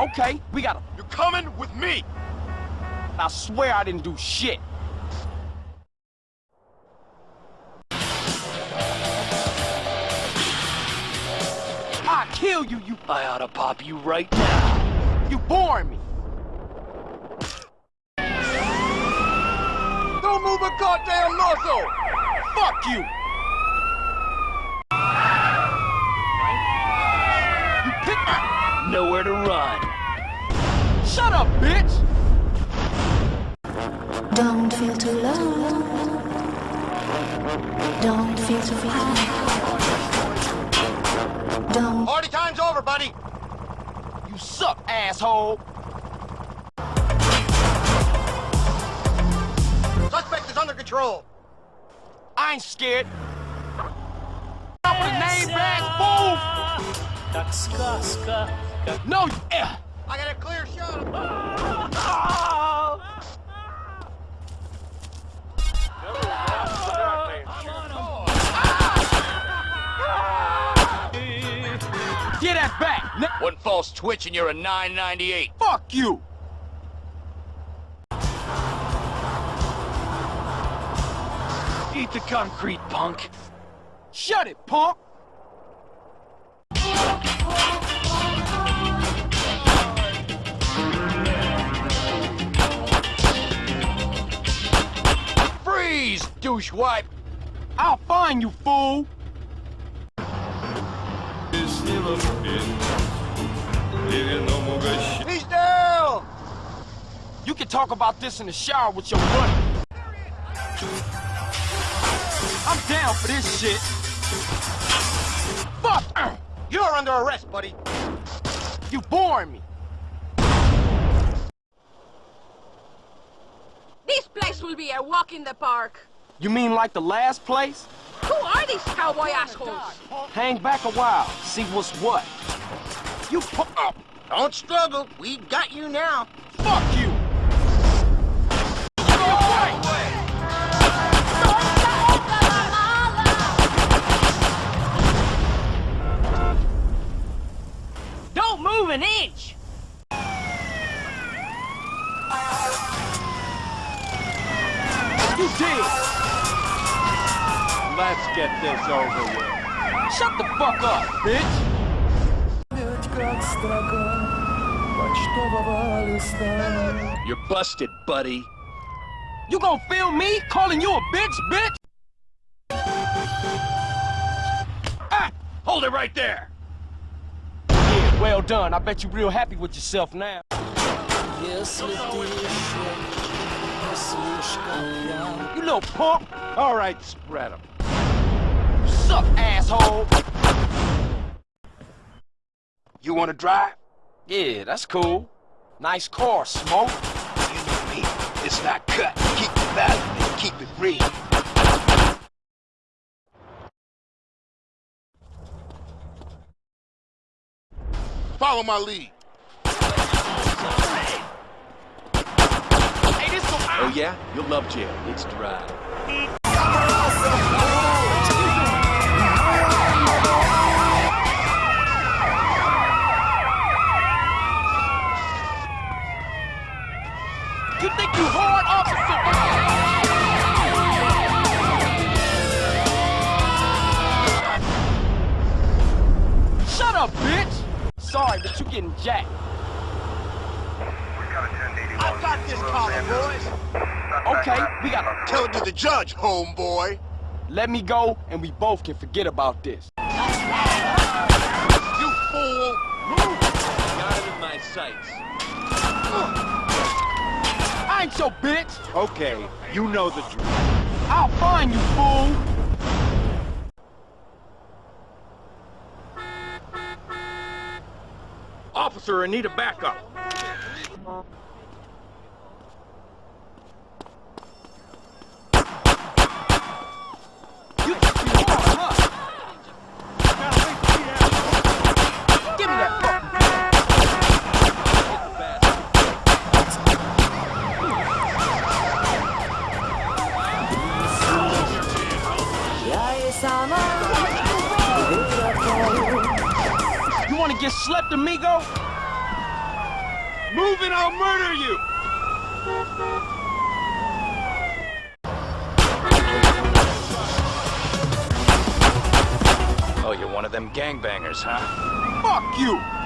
Okay, we gotta... You're coming with me! I swear I didn't do shit. I kill you, you... I ought to pop you right now. You bore me. Don't move a goddamn muscle! Fuck. You Nowhere to run. Shut up, bitch! Don't feel too low. Don't feel too high. Don't Party time's over, buddy! You suck, asshole! Suspect is under control! I ain't scared. Up with a name badge, Так сказка. move! No, you... I got a clear shot! Get that back! Ne- One false twitch and you're a 998. Fuck you! Eat the concrete, punk. Shut it, punk! Freeze, douche wipe! I'll find you, fool! He's down! You can talk about this in the shower with your buddy. I'm down for this shit. Fuck! You're under arrest, buddy. You boring me. This place will be a walk in the park. You mean like the last place? Who are these cowboy assholes? Hang back a while, see what's what. You pu- uh, Don't struggle. We got you now. Fuck you! Give me a break! Don't move an inch! You did! Let's get this over with. Shut the fuck up, bitch! You're busted, buddy. You gonna film me calling you a bitch, bitch? Ah! Hold it right there. Yeah, well done. I bet you're real happy with yourself now. You little punk! All right, spread them. Suck, asshole! You wanna drive? Yeah, that's cool. Nice car, Smoke. You know me. It's not cut. Keep it valid and keep it real. Follow my lead. Hey, this some... Oh yeah? You'll love jail. It's dry. Sorry, but you're getting jacked. I got this collar, boys. Okay, we gotta Tell it to the judge, homeboy. let me go, and we both can forget about this. You fool. Got it in my sights. I ain't your bitch! Okay, you know the drill. I'll find you, fool! Officer, I need a backup. Move and I'll murder you! Oh, you're one of them gangbangers, huh? Fuck you!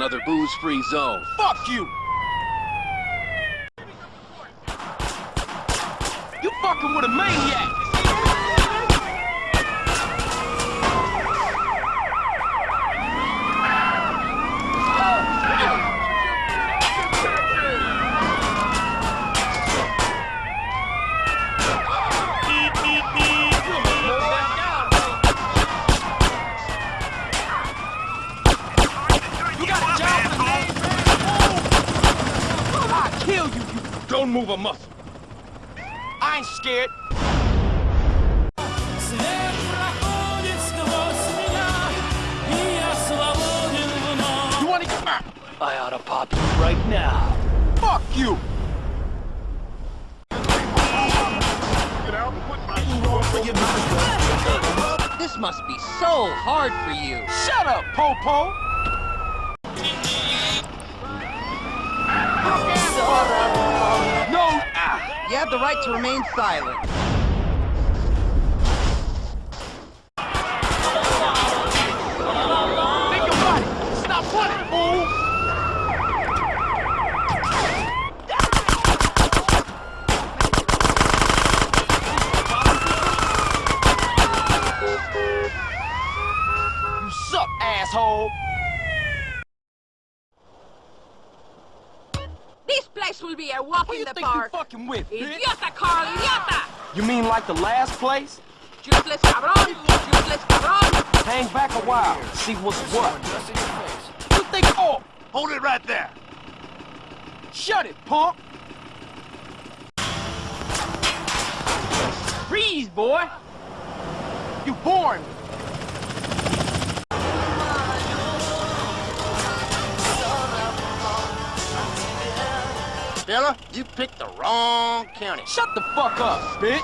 Another booze-free zone. Fuck you! You fucking with a maniac! You got a job for me? I'll kill you, you don't move a muscle. I ain't scared. You wanna get back? I ought to pop you right now. Fuck you! This must be so hard for you. Shut up, Popo! -po. You have the right to remain silent. think your body! Stop running, fool! You suck, asshole! This place will be a walk Who in you the think park. you fucking with, bitch? Idiota, Carl, idiota! You mean like the last place? Useless cabron, useless cabron. Hang back a while, see what's what. You think, oh, Hold it right there. shut it, punk! Freeze, boy. You boring me. Fella, you picked the wrong county. Shut the fuck up, bitch!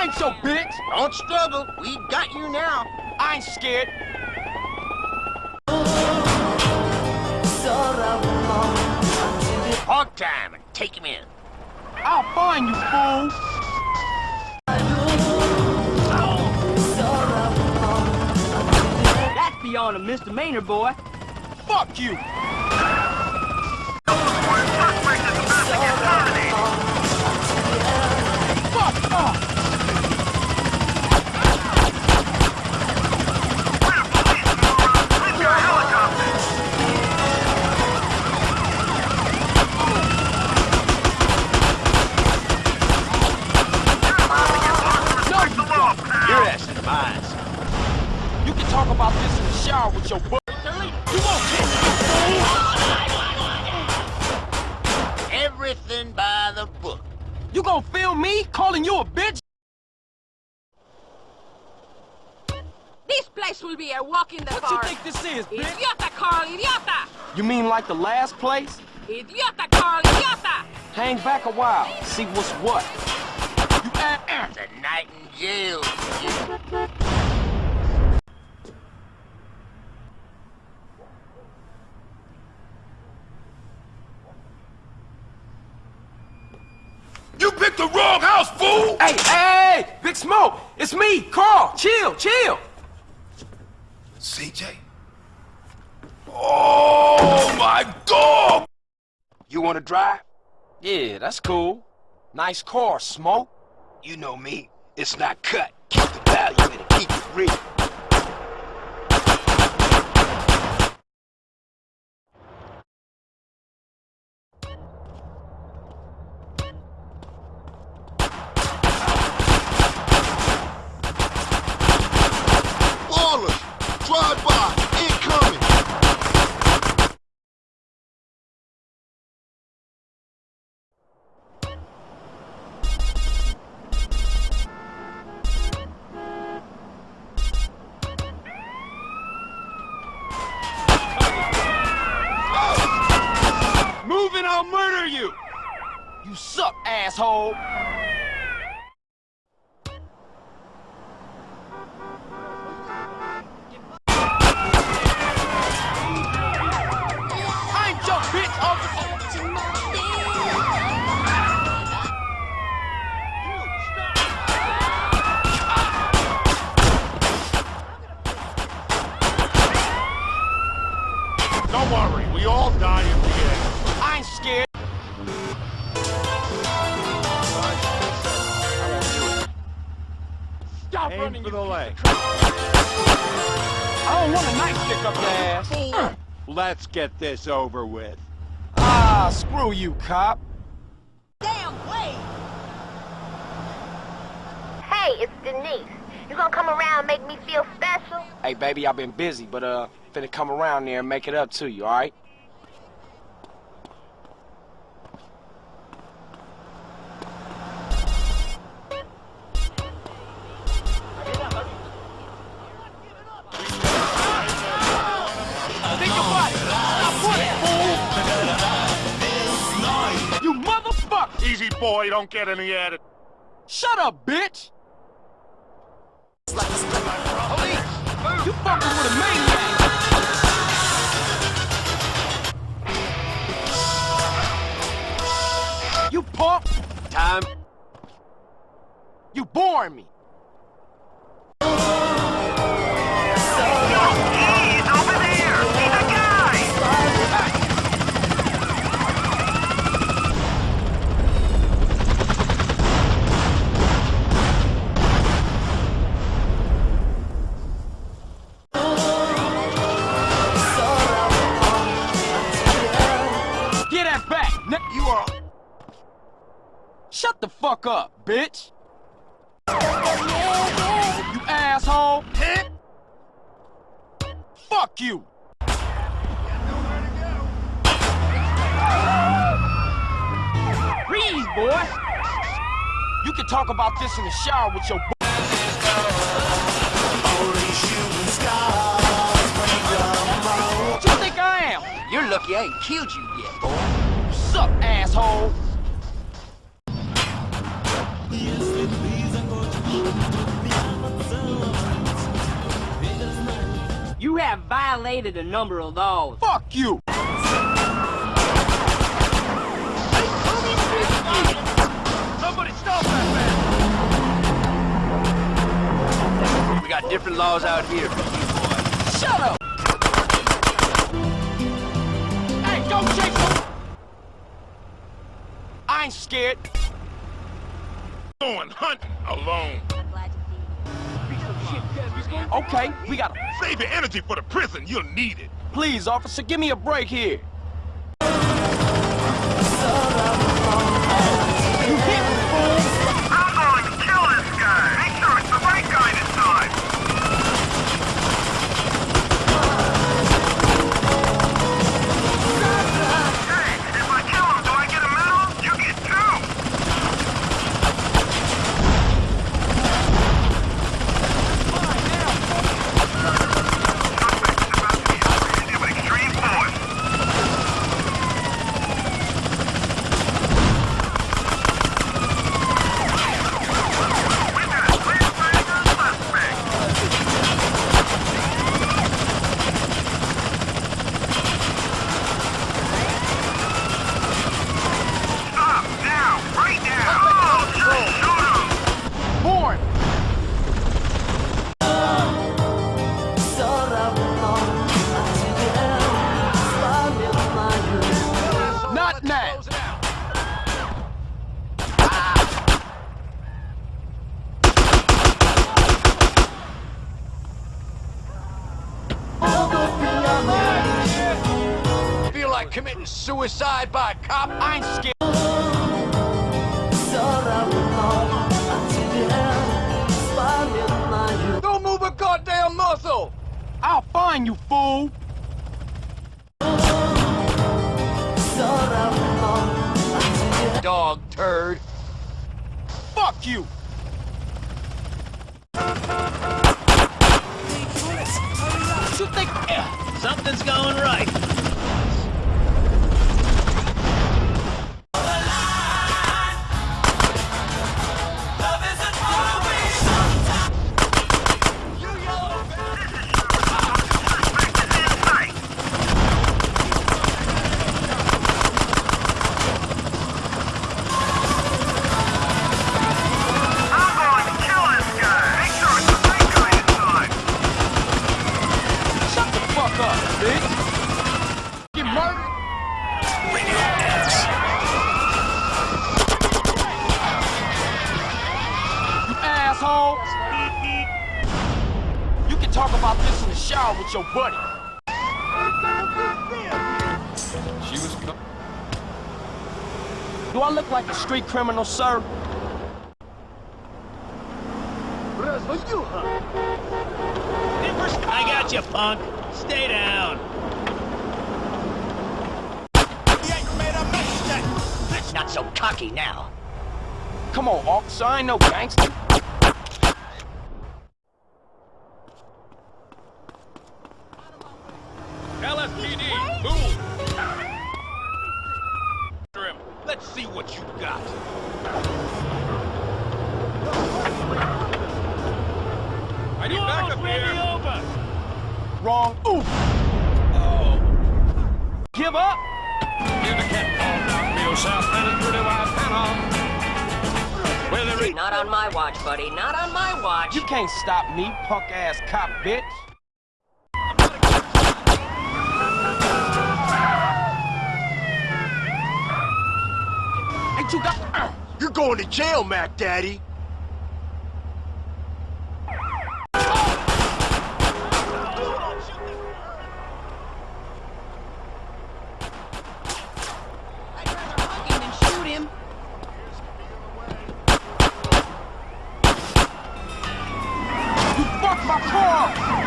Ain't your bitch! Don't struggle. We got you now. I ain't scared. Hog time and take him in. I'll find you, fool! That's beyond a misdemeanor, boy. Fuck you! You mean like the last place? Idiota, Carl, idiota! Hang back a while, see what's what. You. It's a night in jail. You picked the wrong house, fool! Hey, hey, hey, Big Smoke, it's me, Carl. Chill, chill. CJ? Oh, my god! You want to drive? Yeah, that's cool. Nice car, Smoke. You know me. It's not cut. Keep the value. In it. Keep it real. Get this over with. Ah, screw you, cop. Damn way! Hey, it's Denise. You gonna come around and make me feel special? Hey, baby, I've been busy, but uh, finna come around there and make it up to you, all don't get any attitude. Shut up, bitch! You fucking with a maniac! You punk! Time. You boring me! Talk about this in the shower with your What you think I am? You're lucky I ain't killed you yet, boy. Suck, asshole! You have violated a number of laws. Fuck you! Got different laws out here for you, boy. Shut up! Hey, go chase him! I ain't scared. Going hunting alone. Okay, we got to Save your energy for the prison. You'll need it. Please, officer, give me a break here. You, fool. Buddy. She was. Do I look like a street criminal, sir? I got you, punk. Stay down. That's not so cocky now. Come on, officer. I ain't no gangster. LSPD, move! Him. Let's see what you got. I need You backup almost me here. over. Wrong. Ooh. Give up. Near the cat called down real south, and a pretty white panel. Well, there ain't Not on my watch, buddy. Not on my watch. You can't stop me, punk ass cop bitch. Ain't you got? You're going to jail, Mac Daddy. you fucked my car.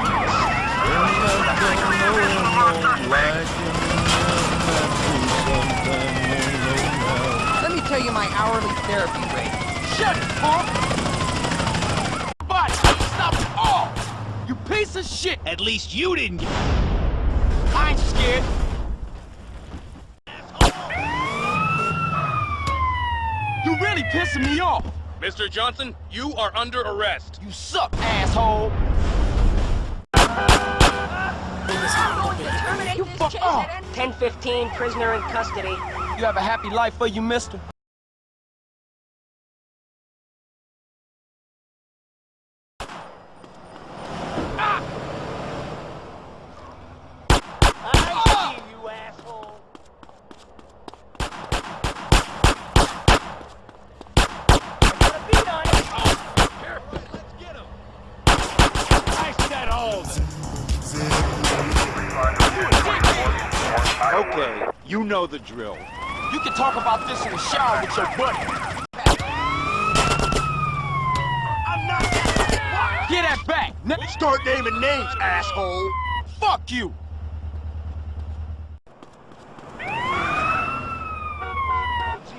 Let me tell you my hourly therapy rate. Shut it, punk. Body, stop it all. You piece of shit. At least you didn't get... I ain't scared. You really pissing me off. Mr. Johnson, you are under arrest. You suck, asshole. You fuck off. 1015, prisoner in custody. You have a happy life for you, mister. Okay, you know the drill. You can talk about this in the shower with your buddy. I'm not. Get that back. N- Start naming names, asshole. fuck you.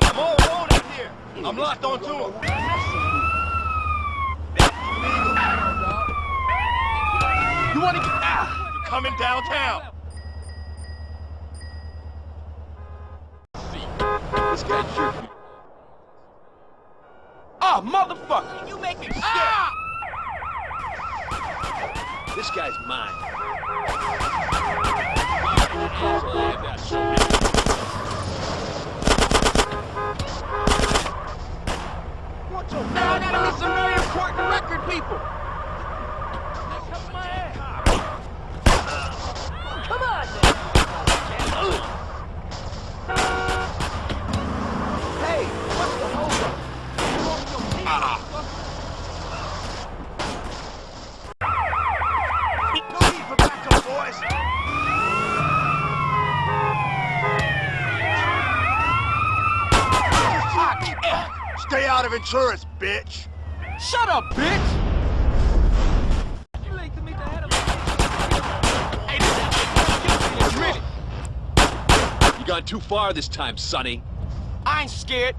I'm all alone out here. I'm locked onto him. You wanna get ah? You're coming downtown. This guy's your... Ah, motherfucker. You make me sick. Ah! This guy's mine. Now I gotta meet some very important record people. Stay out of insurance, bitch! Shut up, bitch! You gone too far this time, Sonny. I ain't scared.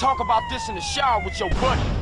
Talk about this in the shower with your buddy.